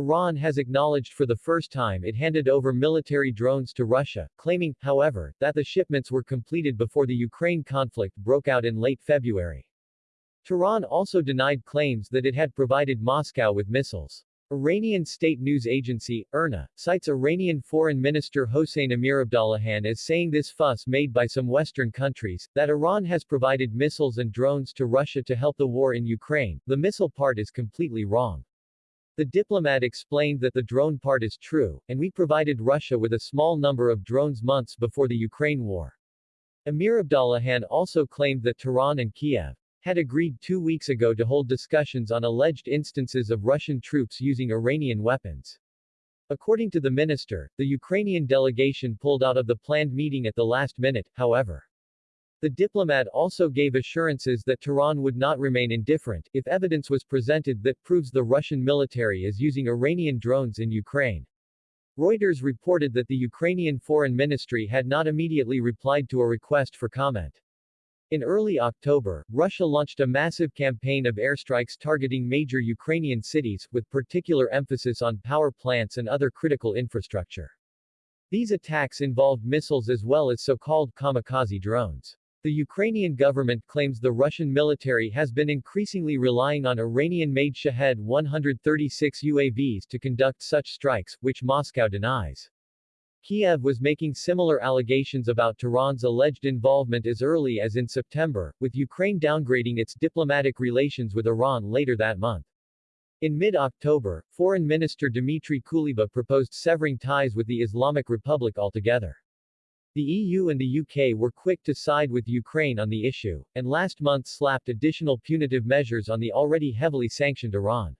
Iran has acknowledged for the first time it handed over military drones to Russia, claiming, however, that the shipments were completed before the Ukraine conflict broke out in late February. Tehran also denied claims that it had provided Moscow with missiles. Iranian state news agency, IRNA, cites Iranian Foreign Minister Hossein Amirabdollahian as saying this fuss made by some Western countries, that Iran has provided missiles and drones to Russia to help the war in Ukraine, the missile part is completely wrong. The diplomat explained that the drone part is true, and we provided Russia with a small number of drones months before the Ukraine war. Amirabdollahian also claimed that Tehran and Kiev had agreed two weeks ago to hold discussions on alleged instances of Russian troops using Iranian weapons. According to the minister, the Ukrainian delegation pulled out of the planned meeting at the last minute, however. The diplomat also gave assurances that Tehran would not remain indifferent, if evidence was presented that proves the Russian military is using Iranian drones in Ukraine. Reuters reported that the Ukrainian Foreign Ministry had not immediately replied to a request for comment. In early October, Russia launched a massive campaign of airstrikes targeting major Ukrainian cities, with particular emphasis on power plants and other critical infrastructure. These attacks involved missiles as well as so-called kamikaze drones. The Ukrainian government claims the Russian military has been increasingly relying on Iranian-made Shahed 136 UAVs to conduct such strikes, which Moscow denies. Kiev was making similar allegations about Tehran's alleged involvement as early as in September, with Ukraine downgrading its diplomatic relations with Iran later that month. In mid-October, Foreign Minister Dmitry Kuleba proposed severing ties with the Islamic Republic altogether. The EU and the UK were quick to side with Ukraine on the issue, and last month slapped additional punitive measures on the already heavily sanctioned Iran.